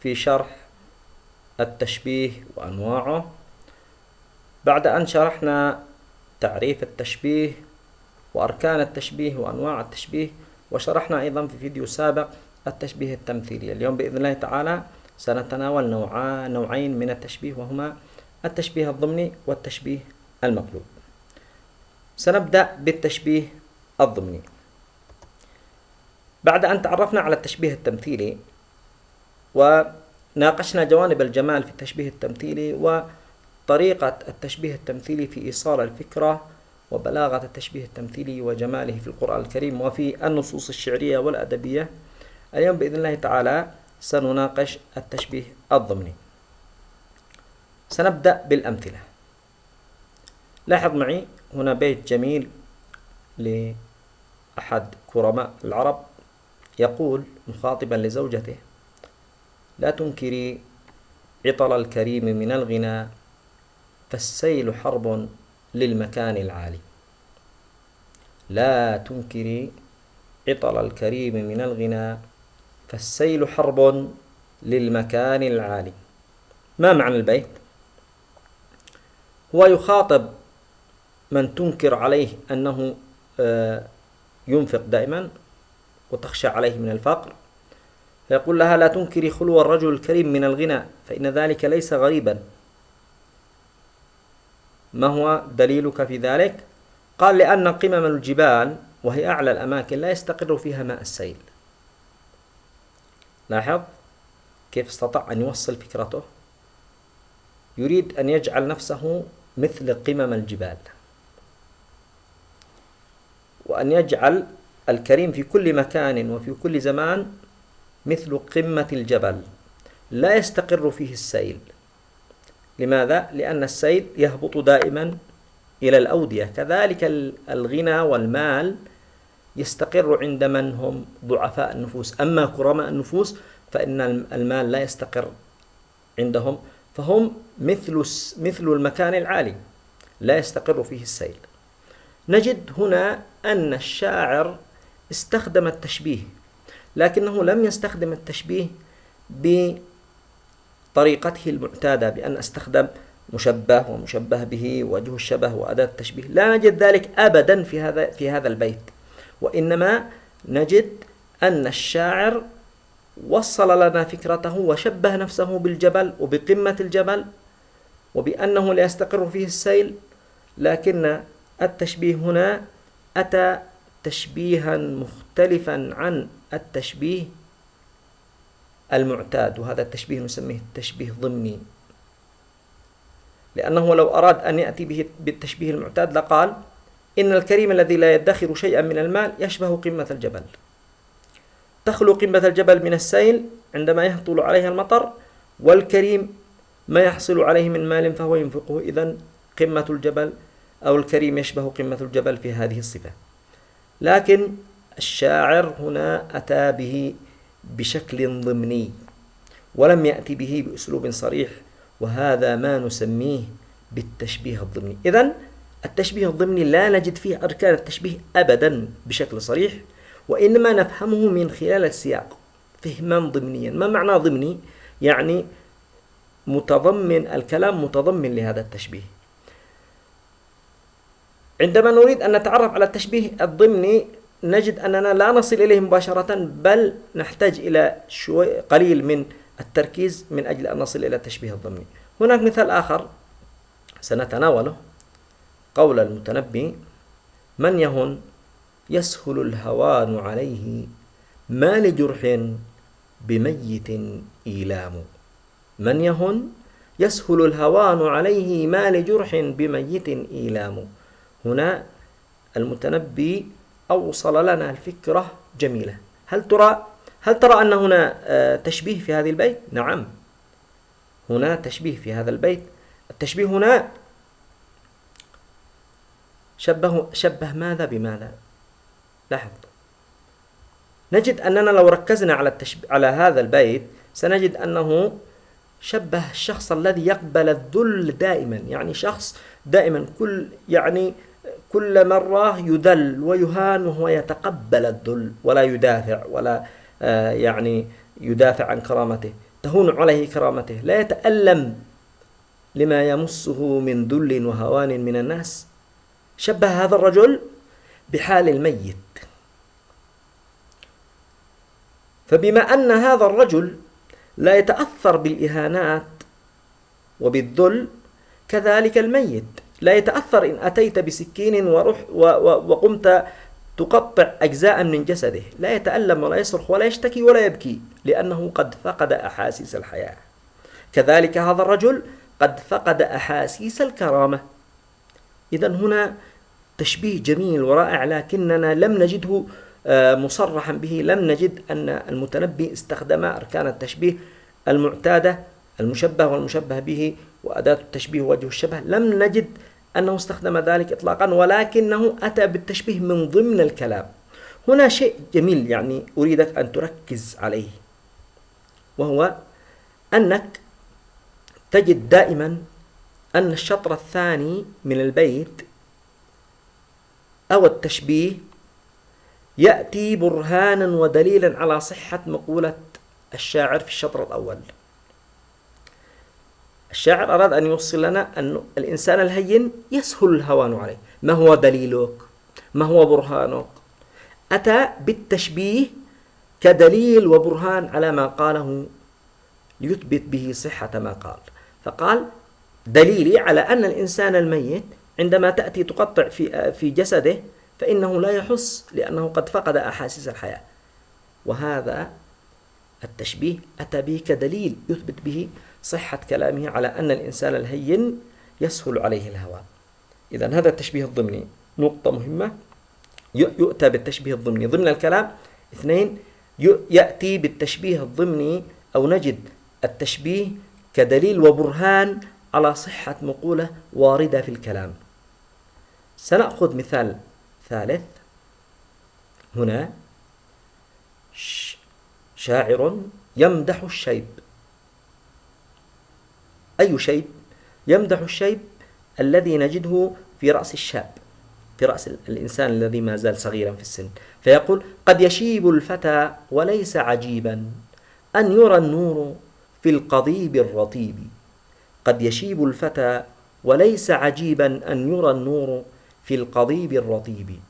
في شرح التشبيه وأنواعه. بعد أن شرحنا تعريف التشبيه وأركان التشبيه وأنواع التشبيه وشرحنا أيضا في فيديو سابق التشبيه التمثيلي. اليوم بإذن الله تعالى سنتناول نوعين من التشبيه وهما التشبيه الضمني والتشبيه المقلوب. سنبدأ بالتشبيه الضمني. بعد أن تعرفنا على التشبيه التمثيلي وناقشنا جوانب الجمال في التشبيه التمثيلي وطريقة التشبيه التمثيلي في إيصال الفكرة وبلاغة التشبيه التمثيلي وجماله في القرآن الكريم وفي النصوص الشعرية والأدبية. اليوم بإذن الله تعالى سنناقش التشبيه الضمني. سنبدأ بالأمثلة. لاحظ معي هنا بيت جميل لأحد كرماء العرب يقول مخاطبا لزوجته لا تنكري عطل الكريم من الغنى فالسيل حرب للمكان العالي. لا تنكري عطل الكريم من الغنى فالسيل حرب للمكان العالي. ما معنى البيت؟ هو يخاطب من تنكر عليه أنه آه، ينفق دائما وتخشى عليه من الفقر. فيقول لها لا تنكري خلو الرجل الكريم من الغنى فإن ذلك ليس غريبا. ما هو دليلك في ذلك؟ قال لأن قمم الجبال وهي أعلى الأماكن لا يستقر فيها ماء السيل. لاحظ كيف استطاع أن يوصل فكرته؟ يريد أن يجعل نفسه مثل قمم الجبال. وأن يجعل الكريم في كل مكان وفي كل زمان مثل قمة الجبل لا يستقر فيه السيل. لماذا؟ لأن السيل يهبط دائما إلى الأودية. كذلك الغنى والمال يستقر عند من هم ضعفاء النفوس. أما كرماء النفوس فإن المال لا يستقر عندهم فهم مثل مثل المكان العالي لا يستقر فيه السيل. نجد هنا أن الشاعر استخدم التشبيه. لكنه لم يستخدم التشبيه بطريقته المعتادة بأن أستخدم مشبه ومشبه به وجه الشبه وأداة التشبيه. لا نجد ذلك أبدا في هذا في هذا البيت. وإنما نجد أن الشاعر وصل لنا فكرته وشبه نفسه بالجبل وبقمة الجبل وبأنه لا يستقر فيه السيل لكن التشبيه هنا أتى تشبيها مختلفا عن التشبيه المعتاد وهذا التشبيه نسميه تشبيه ضمني لأنه لو أراد أن يأتي به بالتشبيه المعتاد لقال إن الكريم الذي لا يدخر شيئا من المال يشبه قمة الجبل. تخلو قمة الجبل من السيل عندما يهطل عليها المطر والكريم ما يحصل عليه من مال فهو ينفقه. إذا قمة الجبل أو الكريم يشبه قمة الجبل في هذه الصفة. لكن الشاعر هنا أتى به بشكل ضمني ولم يأتي به بأسلوب صريح وهذا ما نسميه بالتشبيه الضمني. إذا التشبيه الضمني لا نجد فيه أركان التشبيه أبدا بشكل صريح وإنما نفهمه من خلال السياق فهما ضمنيا. ما معنى ضمني؟ يعني متضمن الكلام متضمن لهذا التشبيه. عندما نريد أن نتعرف على التشبيه الضمني نجد أننا لا نصل إليه مباشرة بل نحتاج إلى شوي قليل من التركيز من أجل أن نصل إلى التشبيه الضمني. هناك مثال آخر سنتناوله قول المتنبي من يهن يسهل الهوان عليه ما لجرح بميت إيلام. من يهن يسهل الهوان عليه ما لجرح بميت إيلام. هنا المتنبي أوصل لنا الفكرة جميلة. هل ترى هل ترى أن هنا آه، تشبيه في هذه البيت؟ نعم. هنا تشبيه في هذا البيت. التشبيه هنا شبه شبه ماذا بماذا؟ لاحظ. نجد أننا لو ركزنا على التشبيه على هذا البيت سنجد أنه شبه الشخص الذي يقبل الذل دائما. يعني شخص دائما كل يعني كل مرة يذل ويهان وهو يتقبل الذل ولا يدافع ولا آه، يعني يدافع عن كرامته. تهون عليه كرامته. لا يتألم لما يمسه من ذل وهوان من الناس. شبه هذا الرجل بحال الميت. فبما أن هذا الرجل لا يتأثر بالإهانات وبالذل كذلك الميت. لا يتأثر إن أتيت بسكين ورح وقمت تقطع أجزاء من جسده. لا يتألم ولا يصرخ ولا يشتكي ولا يبكي لأنه قد فقد أحاسيس الحياة. كذلك هذا الرجل قد فقد أحاسيس الكرامة. إذا هنا تشبيه جميل ورائع لكننا لم نجده آه، مصرحا به. لم نجد أن المتنبي استخدم أركان التشبيه المعتادة المشبه والمشبه به وأداة التشبيه ووجه الشبه. لم نجد أنه استخدم ذلك إطلاقا ولكنه أتى بالتشبيه من ضمن الكلام. هنا شيء جميل يعني أريدك أن تركز عليه وهو أنك تجد دائما أن الشطر الثاني من البيت أو التشبيه يأتي برهانا ودليلا على صحة مقولة الشاعر في الشطر الأول. الشاعر أراد أن يوصل لنا أن الإنسان الهين يسهل الهوان عليه. ما هو دليلك؟ ما هو برهانك؟ أتى بالتشبيه كدليل وبرهان على ما قاله ليثبت به صحة ما قال. فقال دليلي على أن الإنسان الميت عندما تأتي تقطع في في جسده فإنه لا يحس لأنه قد فقد أحاسيس الحياة. وهذا التشبيه أتى به كدليل يثبت به صحة كلامه على أن الإنسان الهين يسهل عليه الهوى. إذا هذا التشبيه الضمني نقطة مهمة. يؤتى بالتشبيه الضمني. ضمن الكلام اثنين يأتي بالتشبيه الضمني أو نجد التشبيه كدليل وبرهان على صحة مقولة واردة في الكلام. سنأخذ مثال ثالث. هنا شاعر يمدح الشيب. أي شيب يمدح الشيب الذي نجده في رأس الشاب في رأس الإنسان الذي ما زال صغيرا في السن. فيقول قد يشيب الفتى وليس عجيبا أن يرى النور في القضيب الرطيب. قد يشيب الفتى وليس عجيبا أن يرى النور في القضيب الرطيب.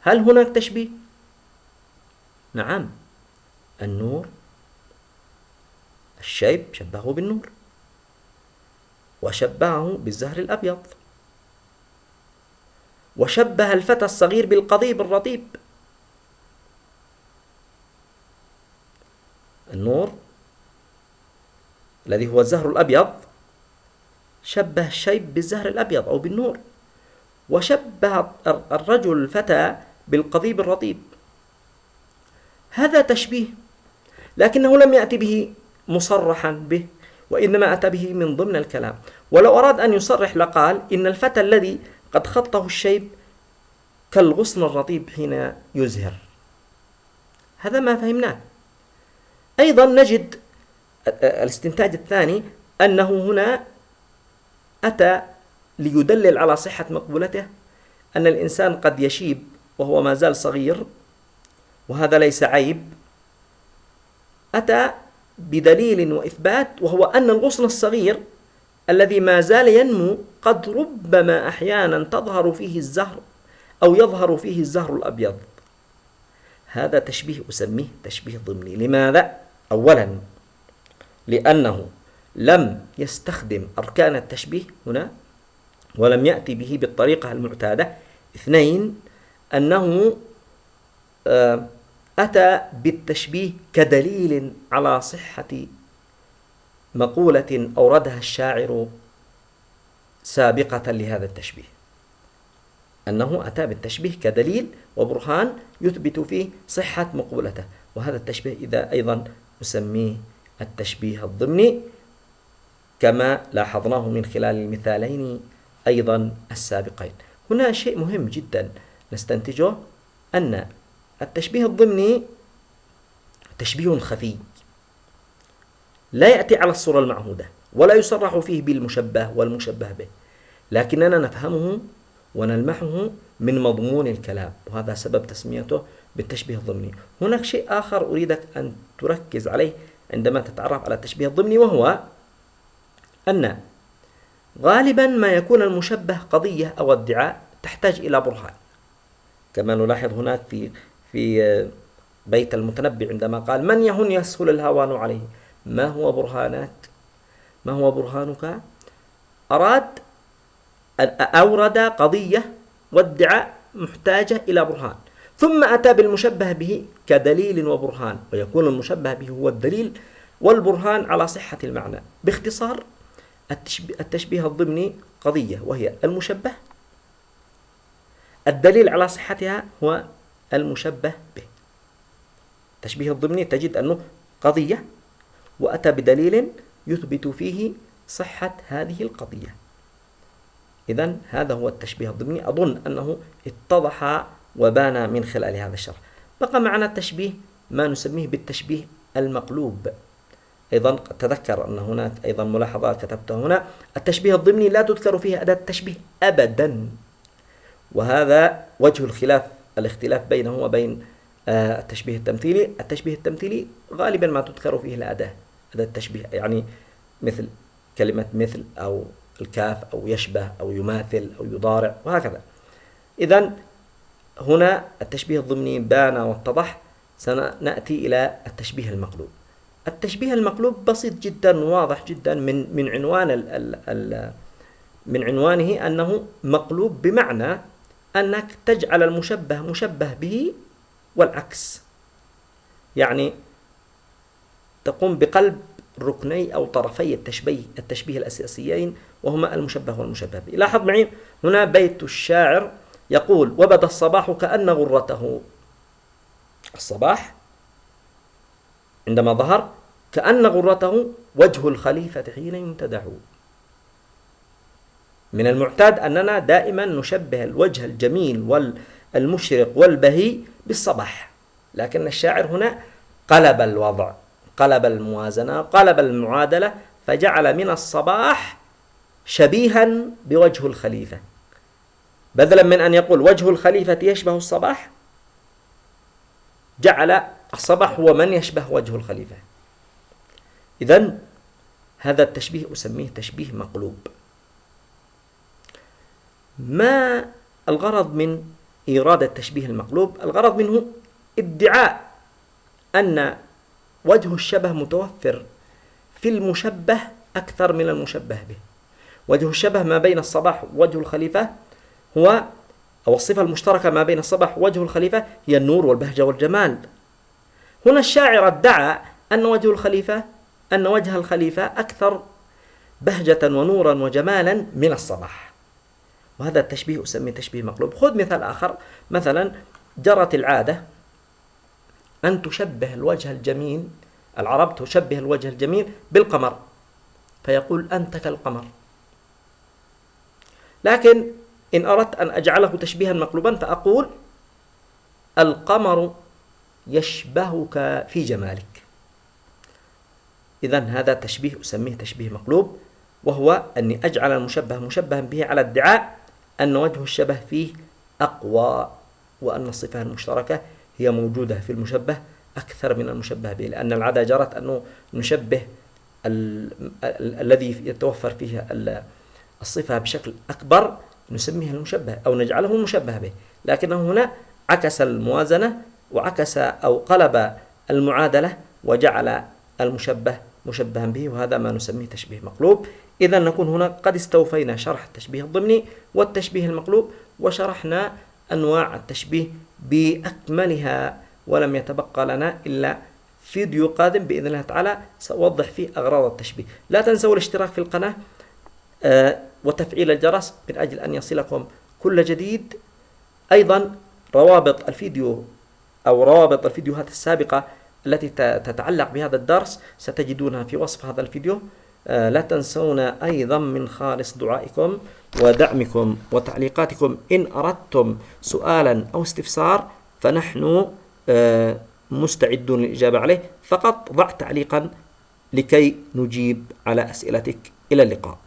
هل هناك تشبيه؟ نعم النور الشيب شبهه بالنور. وشبهه بالزهر الأبيض. وشبه الفتى الصغير بالقضيب الرطيب. النور الذي هو الزهر الأبيض شبه الشيب بالزهر الأبيض أو بالنور. وشبه الرجل الفتى بالقضيب الرطيب. هذا تشبيه لكنه لم يأتي به مصرحا به. وإنما أتى به من ضمن الكلام. ولو أراد أن يصرح لقال إن الفتى الذي قد خطه الشيب كالغصن الرطيب حين يزهر. هذا ما فهمناه. أيضا نجد الاستنتاج الثاني أنه هنا أتى ليدلل على صحة مقبولته أن الإنسان قد يشيب وهو ما زال صغير وهذا ليس عيب. أتى بدليل وإثبات وهو أن الغصن الصغير الذي ما زال ينمو قد ربما أحيانا تظهر فيه الزهر أو يظهر فيه الزهر الأبيض. هذا تشبيه أسميه تشبيه ضمني. لماذا؟ أولا لأنه لم يستخدم أركان التشبيه هنا ولم يأتي به بالطريقة المعتادة. اثنين أنه آه أتى بالتشبيه كدليل على صحة مقولة أوردها الشاعر سابقة لهذا التشبيه. أنه أتى بالتشبيه كدليل وبرهان يثبت فيه صحة مقولته. وهذا التشبيه إذا أيضا نسميه التشبيه الضمني كما لاحظناه من خلال المثالين أيضا السابقين. هنا شيء مهم جدا نستنتجه أن التشبيه الضمني تشبيه خفي. لا يأتي على الصورة المعهودة ولا يصرح فيه بالمشبه والمشبه به لكننا نفهمه ونلمحه من مضمون الكلام وهذا سبب تسميته بالتشبيه الضمني. هناك شيء آخر أريدك أن تركز عليه عندما تتعرف على التشبيه الضمني وهو أن غالبا ما يكون المشبه قضية أو ادعاء تحتاج إلى برهان. كما نلاحظ هناك في في بيت المتنبي عندما قال من يهن يسهل الهوان عليه؟ ما هو برهانك ما هو برهانك؟ أراد أورد قضية وادعاء محتاجة إلى برهان ثم أتى بالمشبه به كدليل وبرهان ويكون المشبه به هو الدليل والبرهان على صحة المعنى. باختصار التشبيه الضمني قضية وهي المشبه. الدليل على صحتها هو المشبه به. التشبيه الضمني تجد أنه قضية وأتى بدليل يثبت فيه صحة هذه القضية. إذا هذا هو التشبيه الضمني. أظن أنه اتضح وبان من خلال هذا الشرح. بقى معنا التشبيه ما نسميه بالتشبيه المقلوب. أيضا تذكر أن هناك أيضا ملاحظات كتبتها هنا. التشبيه الضمني لا تذكر فيه أداة التشبيه أبدا وهذا وجه الخلاف الاختلاف بينه وبين آه، التشبيه التمثيلي. التشبيه التمثيلي غالبا ما تذكر فيه الأداة أداة. التشبيه يعني مثل كلمة مثل أو الكاف أو يشبه أو يماثل أو يضارع وهكذا. إذا هنا التشبيه الضمني بان واتضح. سنأتي إلى التشبيه المقلوب. التشبيه المقلوب بسيط جدا واضح جدا من من عنوان ال ال ال من عنوانه أنه مقلوب بمعنى أنك تجعل المشبه مشبه به والعكس. يعني تقوم بقلب ركني أو طرفي التشبيه التشبيه الأساسيين وهما المشبه والمشبه به. لاحظ معي هنا بيت الشاعر يقول وبدأ الصباح كأن غرته. الصباح عندما ظهر كأن غرته وجه الخليفة حين يمتدع من المعتاد أننا دائما نشبه الوجه الجميل والمشرق والبهي بالصباح. لكن الشاعر هنا قلب الوضع قلب الموازنة قلب المعادلة فجعل من الصباح شبيها بوجه الخليفة. بدلا من أن يقول وجه الخليفة يشبه الصباح جعل الصباح هو من يشبه وجه الخليفة. إذا هذا التشبيه أسميه تشبيه مقلوب. ما الغرض من إيراد التشبيه المقلوب؟ الغرض منه ادعاء أن وجه الشبه متوفر في المشبه أكثر من المشبه به. وجه الشبه ما بين الصباح ووجه الخليفة هو أو الصفة المشتركة ما بين الصباح ووجه الخليفة هي النور والبهجة والجمال. هنا الشاعر ادعى أن وجه الخليفة أن وجه الخليفة أكثر بهجة ونورا وجمالا من الصباح. وهذا التشبيه أسميه تشبيه مقلوب. خذ مثال آخر. مثلا جرت العادة أن تشبه الوجه الجميل العرب تشبه الوجه الجميل بالقمر فيقول أنت كالقمر. لكن إن أردت أن أجعله تشبيها مقلوبا فأقول القمر يشبهك في جمالك. إذا هذا تشبيه أسميه تشبيه مقلوب وهو أني أجعل المشبه مشبها به على ادعاء أن وجه الشبه فيه أقوى وأن الصفة المشتركة هي موجودة في المشبه أكثر من المشبه به لأن العادة جرت أنه نشبه الذي يتوفر فيه الصفة بشكل أكبر نسميه المشبه أو نجعله المشبه به لكنه هنا عكس الموازنة وعكس أو قلب المعادلة وجعل المشبه مشبها به وهذا ما نسميه تشبيه مقلوب. إذا نكون هنا قد استوفينا شرح التشبيه الضمني والتشبيه المقلوب وشرحنا أنواع التشبيه بأكملها ولم يتبقى لنا إلا فيديو قادم بإذن الله تعالى سأوضح فيه أغراض التشبيه. لا تنسوا الاشتراك في القناة آه، وتفعيل الجرس من أجل أن يصلكم كل جديد. أيضا روابط الفيديو أو روابط الفيديوهات السابقة التي تتعلق بهذا الدرس ستجدونها في وصف هذا الفيديو. لا تنسون أيضا من خالص دعائكم ودعمكم وتعليقاتكم. إن أردتم سؤالا أو استفسار فنحن آه، مستعدون للإجابة عليه. فقط ضع تعليقا لكي نجيب على أسئلتك. إلى اللقاء.